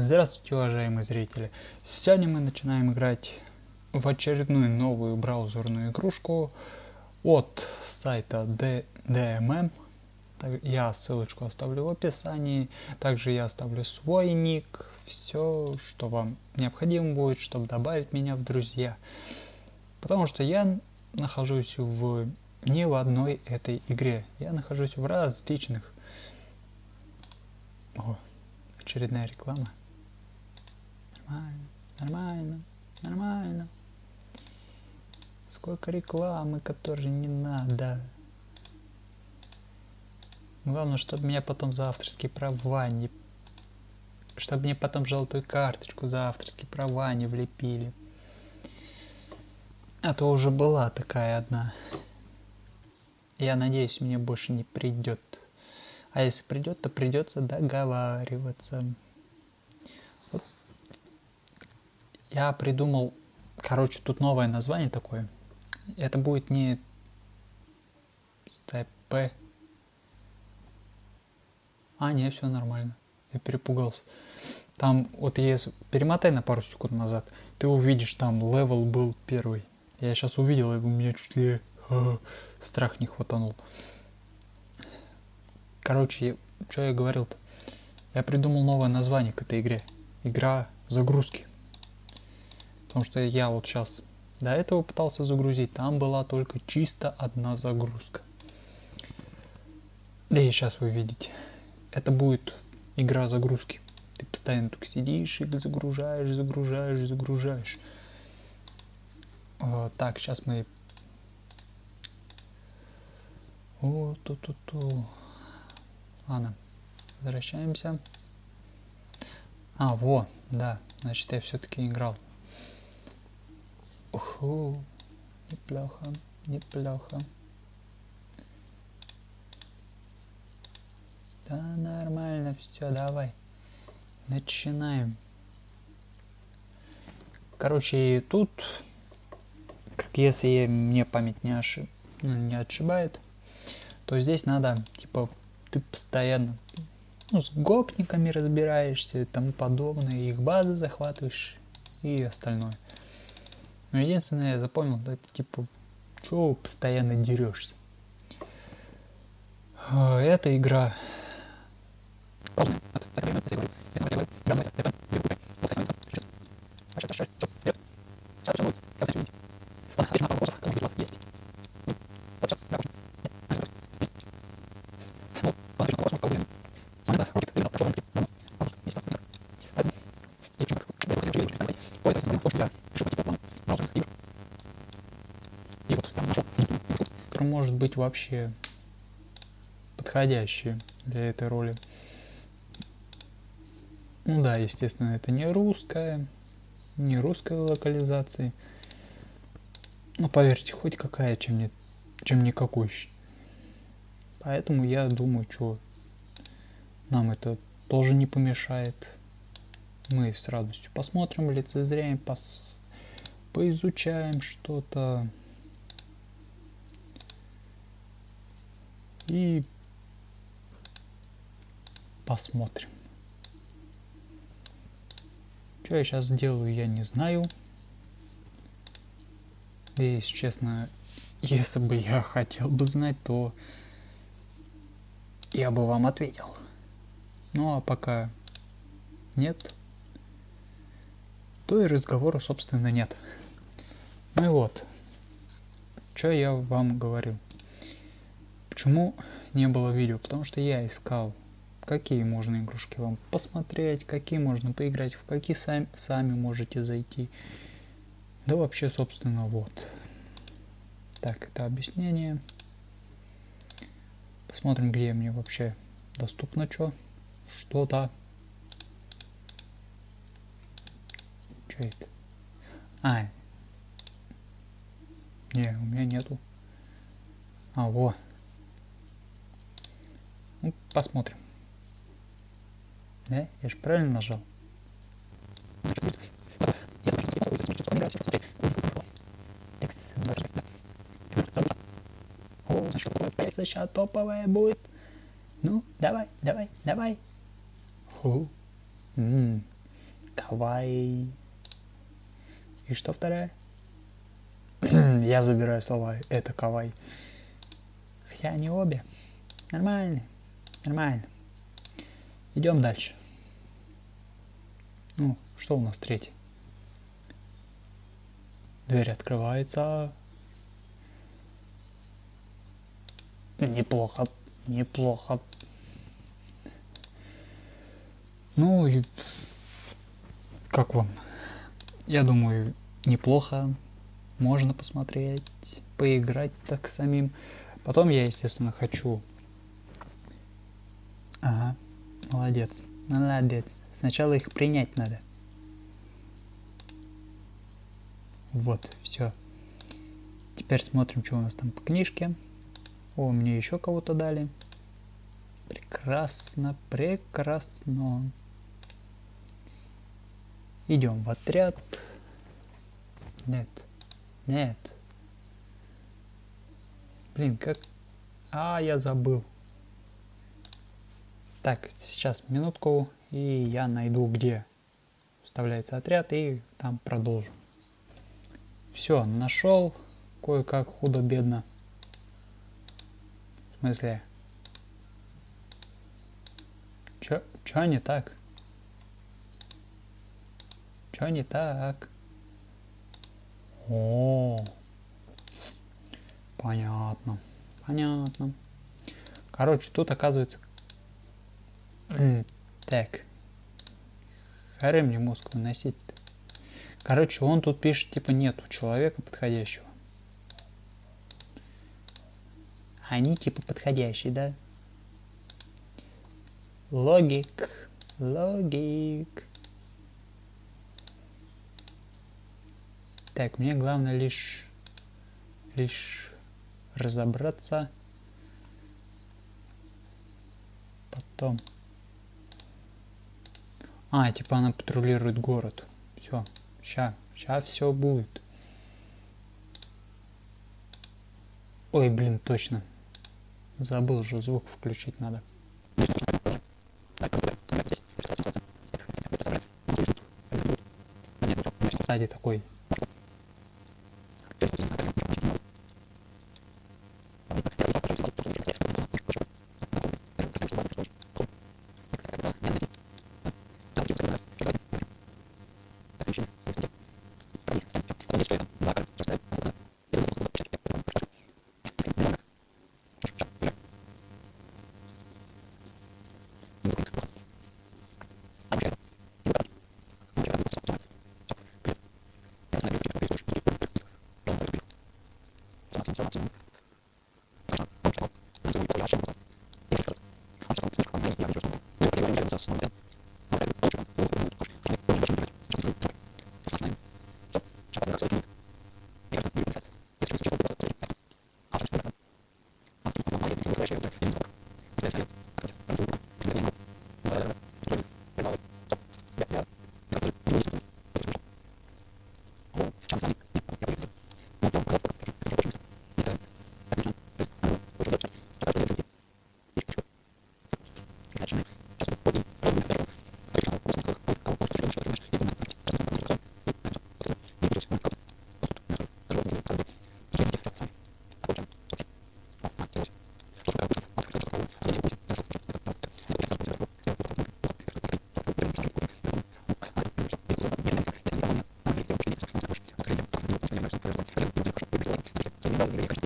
Здравствуйте, уважаемые зрители! Сегодня мы начинаем играть в очередную новую браузерную игрушку от сайта DMM. Я ссылочку оставлю в описании. Также я оставлю свой ник. Все, что вам необходимо будет, чтобы добавить меня в друзья. Потому что я нахожусь в не в одной этой игре. Я нахожусь в различных. О, очередная реклама. Нормально, нормально, нормально. Сколько рекламы, которой не надо. Главное, чтобы меня потом за авторские права не... Чтобы мне потом желтую карточку за авторские права не влепили. А то уже была такая одна. Я надеюсь, мне больше не придет. А если придет, то придется договариваться. Я придумал, короче, тут новое название такое. Это будет не ТП. А, не, все нормально. Я перепугался. Там, вот если перемотай на пару секунд назад, ты увидишь, там level был первый. Я сейчас увидел, и у меня чуть ли а, страх не хватанул. Короче, что я говорил-то? Я придумал новое название к этой игре. Игра загрузки. Потому что я вот сейчас до этого пытался загрузить, там была только чисто одна загрузка. Да и сейчас вы видите. Это будет игра загрузки. Ты постоянно только сидишь и загружаешь, загружаешь, загружаешь. О, так, сейчас мы... О, ту-ту-ту. Ладно, возвращаемся. А, во, да, значит я все-таки играл. Уху, неплохо, неплохо. Да нормально все, давай. Начинаем. Короче, тут, как если мне память не, ошиб... Ну, не отшибает, то здесь надо, типа, ты постоянно ну, с гопниками разбираешься и тому подобное, их базы захватываешь и остальное. Но единственное, я запомнил, это типа, что постоянно дерешься. А, эта игра может быть вообще подходящие для этой роли. Ну да, естественно, это не русская, не русской локализации. Но поверьте, хоть какая, чем, не, чем никакой. Поэтому я думаю, что нам это тоже не помешает. Мы с радостью посмотрим, лицезреем, пос... поизучаем что-то. И посмотрим. Что я сейчас сделаю, я не знаю. И, если честно, если бы я хотел бы знать, то я бы вам ответил. Ну а пока нет, то и разговора, собственно, нет. Ну и вот, что я вам говорил. Почему не было видео? Потому что я искал, какие можно игрушки вам посмотреть, какие можно поиграть, в какие сами, сами можете зайти. Да вообще, собственно, вот. Так, это объяснение. Посмотрим, где мне вообще доступно что. Что-то. Что это? А. Не, у меня нету. А, вот. Ну, посмотрим. Да? Я же правильно нажал? О, значит, сейчас топовая будет. Ну, давай, давай, давай. Фу. М -м. Кавай. И что вторая? Я забираю слова. Это кавай. Хотя они обе. Нормально. Нормально. Идем дальше. Ну, что у нас третий? Дверь открывается. Неплохо, неплохо. Ну и как вам? Я думаю, неплохо. Можно посмотреть, поиграть так самим. Потом я, естественно, хочу... Ага, молодец, молодец. Сначала их принять надо. Вот, все. Теперь смотрим, что у нас там по книжке. О, мне еще кого-то дали. Прекрасно, прекрасно. Идем в отряд. Нет, нет. Блин, как... А, я забыл. Так, сейчас минутку, и я найду, где вставляется отряд, и там продолжу. Все, нашел кое-как худо-бедно. В смысле? Чё, чё не так? Чё не так? О, понятно, понятно. Короче, тут оказывается... Так. Харе мне мозг выносить -то. Короче, он тут пишет, типа, нету человека подходящего. Они, типа, подходящие, да? Логик. Логик. Так, мне главное лишь... Лишь разобраться. Потом... А, типа она патрулирует город. Все. Ща, ща все будет. Ой, блин, точно. Забыл же звук включить надо. Сзади такой Amsterdam, Zagreb. bimenyekanye